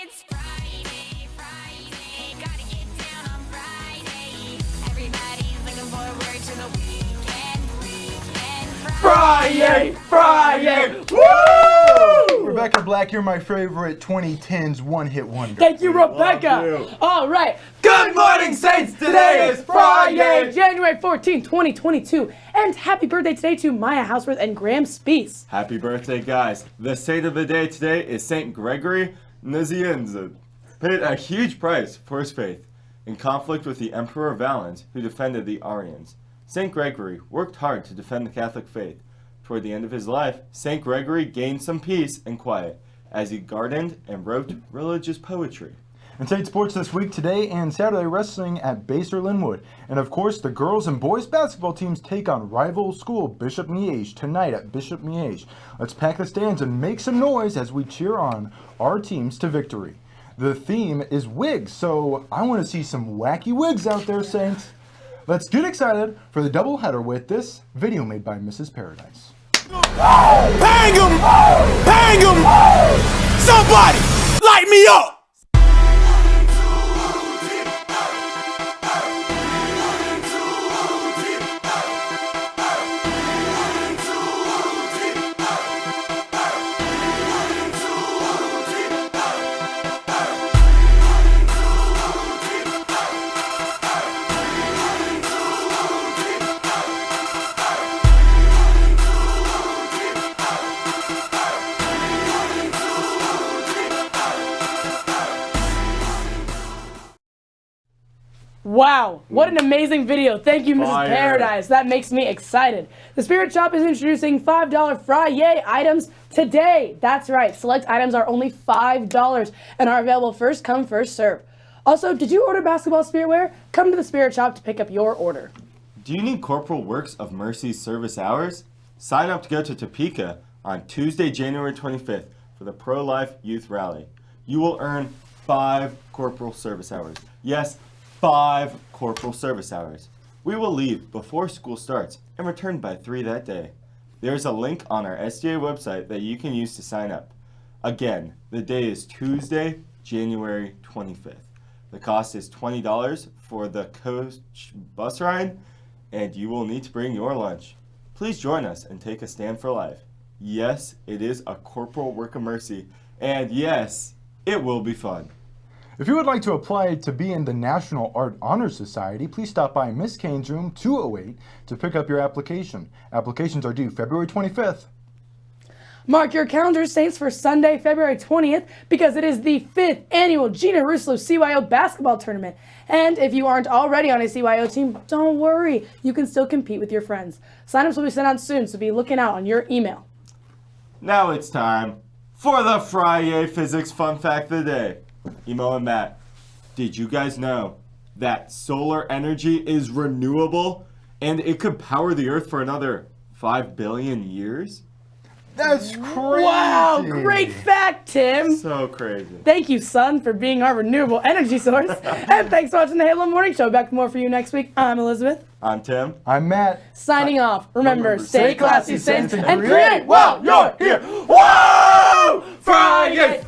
it's Friday, Friday. Gotta get down on Friday. Everybody's looking forward to the weekend, weekend. Friday, Friday, woo! Rebecca Black, you're my favorite 2010s one-hit wonder. Thank you, Rebecca. you. All right. Good morning, Saints. Today is Friday. January 14, 2022. And happy birthday today to Maya Houseworth and Graham Spees. Happy birthday, guys. The saint of the day today is Saint Gregory Nazianzen. Paid a huge price for his faith in conflict with the Emperor Valens, who defended the Arians. Saint Gregory worked hard to defend the Catholic faith. Toward the end of his life, Saint Gregory gained some peace and quiet as he gardened and wrote religious poetry. Saint Sports this week, today and Saturday wrestling at Basehor Linwood. And of course, the girls and boys basketball teams take on rival school Bishop Miege tonight at Bishop Miege. Let's pack the stands and make some noise as we cheer on our teams to victory. The theme is wigs, so I want to see some wacky wigs out there, Saints. Let's get excited for the doubleheader with this video made by Mrs. Paradise. Bang him! Him! Somebody light me up! Wow, what an mm. amazing video. Thank you, Mrs. Fire. Paradise. That makes me excited. The Spirit Shop is introducing $5 Friday items today. That's right, select items are only $5 and are available first come, first serve. Also, did you order basketball spirit wear? Come to the Spirit Shop to pick up your order. Do you need Corporal Works of Mercy's service hours? Sign up to go to Topeka on Tuesday, January 25th for the Pro Life Youth Rally. You will earn five corporal service hours. Yes, five corporal service hours. We will leave before school starts and return by 3 that day. There is a link on our STA website that you can use to sign up. Again, the day is Tuesday, January 25th. The cost is $20 for the coach bus ride, and you will need to bring your lunch. Please join us and take a stand for life. Yes, it is a corporal work of mercy, and yes, it will be fun. If you would like to apply to be in the National Art Honor Society, please stop by Miss Kane's room 208 to pick up your application. Applications are due February 25th. Mark your calendars, Saints, for Sunday, February 20th, because it is the fifth annual Gina Russo CYO basketball tournament. And if you aren't already on a CYO team, don't worry. You can still compete with your friends. Signups will be sent out soon, so be looking out on your email. Now it's time for the Friday Physics Fun Fact of the Day. Emo and Matt, did you guys know that solar energy is renewable and it could power the Earth for another 5 billion years? That's crazy. Wow, great fact, Tim. So crazy. Thank you, Sun, for being our renewable energy source. and thanks for watching the Halo Morning Show. Back with more for you next week. I'm Elizabeth. I'm Tim. I'm Matt. Signing off. Remember, Remember, stay stay classy, classy, Saints, Saints, and and create create while you're here. Whoa! Friday!